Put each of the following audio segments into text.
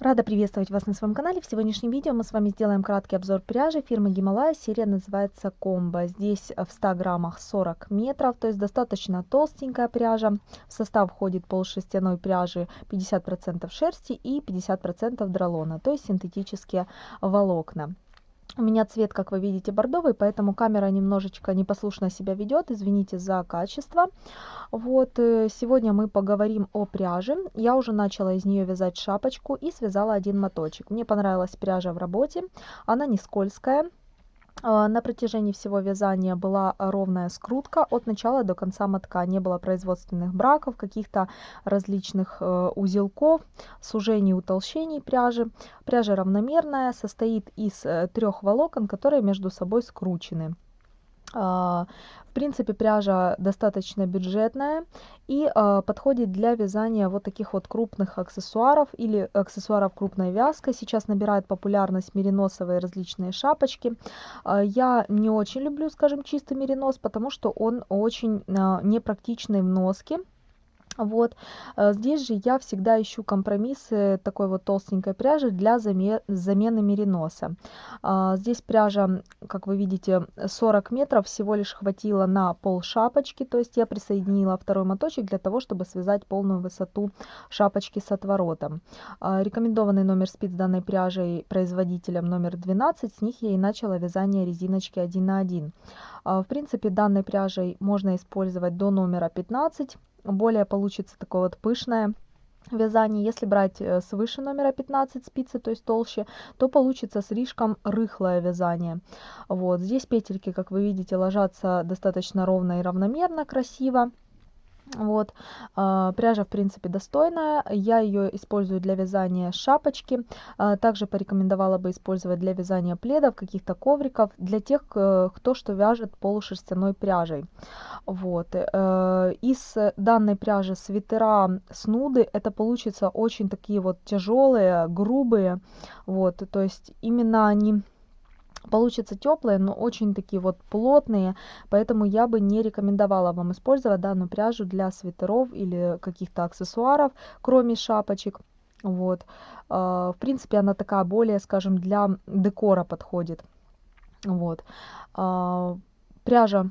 Рада приветствовать вас на своем канале. В сегодняшнем видео мы с вами сделаем краткий обзор пряжи фирмы Гималая. Серия называется Комбо. Здесь в 100 граммах 40 метров, то есть достаточно толстенькая пряжа. В состав входит полушерстяной пряжи 50% шерсти и 50% дролона, то есть синтетические волокна. У меня цвет, как вы видите, бордовый, поэтому камера немножечко непослушно себя ведет. Извините за качество. Вот, э, сегодня мы поговорим о пряже. Я уже начала из нее вязать шапочку и связала один моточек. Мне понравилась пряжа в работе. Она не скользкая, на протяжении всего вязания была ровная скрутка от начала до конца мотка. Не было производственных браков, каких-то различных э, узелков, сужений, утолщений пряжи. Пряжа равномерная, состоит из э, трех волокон, которые между собой скручены. А, в принципе, пряжа достаточно бюджетная и а, подходит для вязания вот таких вот крупных аксессуаров или аксессуаров крупной вязкой. Сейчас набирают популярность мериносовые различные шапочки. А, я не очень люблю, скажем, чистый меринос, потому что он очень непрактичный в носке. Вот. Э, здесь же я всегда ищу компромиссы такой вот толстенькой пряжи для замены мериноса. А, здесь пряжа, как вы видите, 40 метров всего лишь хватило на пол шапочки, то есть я присоединила второй моточек для того, чтобы связать полную высоту шапочки с отворотом. А, рекомендованный номер спиц данной пряжей производителем номер 12, с них я и начала вязание резиночки 1 на 1. А, в принципе, данной пряжей можно использовать до номера 15 более получится такое вот пышное вязание. Если брать э, свыше номера 15 спицы, то есть толще, то получится слишком рыхлое вязание. Вот здесь петельки, как вы видите, ложатся достаточно ровно и равномерно, красиво. Вот, э, пряжа, в принципе, достойная. Я ее использую для вязания шапочки. Э, также порекомендовала бы использовать для вязания пледов, каких-то ковриков, для тех, кто что вяжет полушерстяной пряжей. Вот, э, из данной пряжи свитера снуды это получится очень такие вот тяжелые, грубые. Вот, то есть именно они получится теплые, но очень такие вот плотные, поэтому я бы не рекомендовала вам использовать данную пряжу для свитеров или каких-то аксессуаров, кроме шапочек. Вот, э, в принципе, она такая более, скажем, для декора подходит. Вот, э, пряжа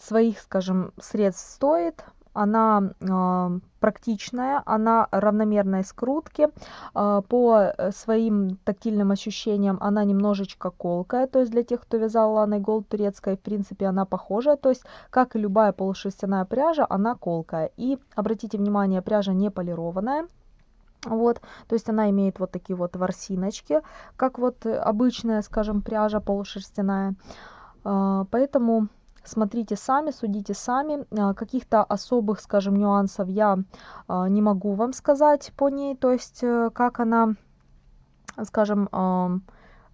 своих, скажем, средств стоит, она э, практичная, она равномерной скрутки, э, по своим тактильным ощущениям она немножечко колкая, то есть для тех, кто вязал ланой голд турецкой, в принципе, она похожая, то есть, как и любая полушерстяная пряжа, она колкая. И обратите внимание, пряжа не полированная, вот, то есть она имеет вот такие вот ворсиночки, как вот обычная, скажем, пряжа полушерстяная, э, поэтому смотрите сами, судите сами. А, каких-то особых, скажем, нюансов я а, не могу вам сказать по ней, то есть э, как она, скажем,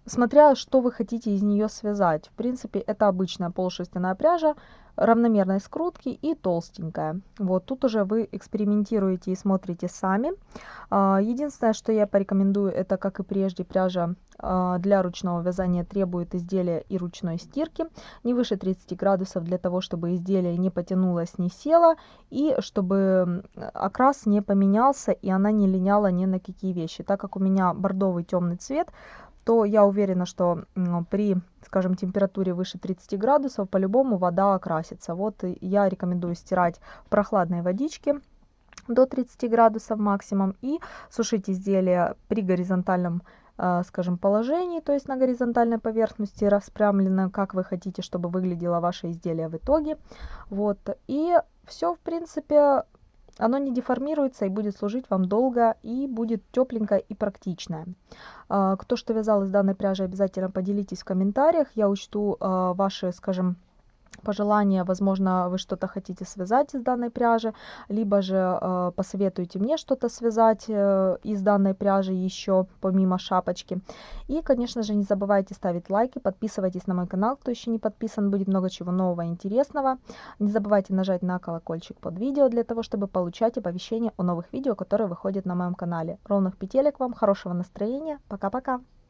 смотря что вы хотите из нее связать. В принципе, это обычная полушерстяная пряжа, равномерной скрутки и толстенькая. Вот тут уже вы экспериментируете и смотрите сами. А, единственное, что я порекомендую, это, как и прежде, пряжа а, для ручного вязания требует изделия и ручной стирки. Не выше 30 градусов для того, чтобы изделие не потянулось, не село. И чтобы окрас не поменялся и она не линяла ни на какие вещи. Так как у меня бордовый темный цвет, то я уверена, что при, скажем, температуре выше 30 градусов по-любому вода окрасится. Вот я рекомендую стирать в прохладной водичке до 30 градусов максимум и сушить изделие при горизонтальном э, скажем положении то есть на горизонтальной поверхности распрямлено как вы хотите чтобы выглядело ваше изделие в итоге вот и все в принципе оно не деформируется и будет служить вам долго и будет тепленькое и практичное. А, кто что вязал из данной пряжи, обязательно поделитесь в комментариях. Я учту а, ваши, скажем, пожелания, возможно, вы что-то хотите связать из данной пряжи, либо же э, посоветуйте мне что-то связать э, из данной пряжи еще, помимо шапочки. И, конечно же, не забывайте ставить лайки, подписывайтесь на мой канал, кто еще не подписан, будет много чего нового и интересного. Не забывайте нажать на колокольчик под видео для того, чтобы получать оповещения о новых видео, которые выходят на моем канале. Ровных петелек вам, хорошего настроения, пока-пока!